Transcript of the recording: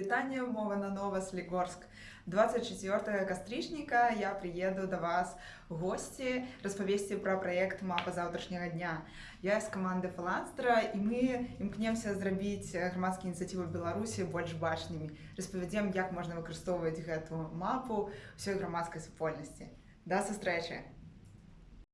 Вітання, мова на нова 24 кастрычніка я приеду до вас в гости распавесці пра праект мапа заўтрашняга дня. Я з каманды фаланстра і мы імкнемся зрабіць грамадскія ініцыятывы Беларусі больш бачнымі. Распавядзем, як можна выкарыстоўваць гэту мапу ўсёй грамадскай супольнасці. Да сустрэчы!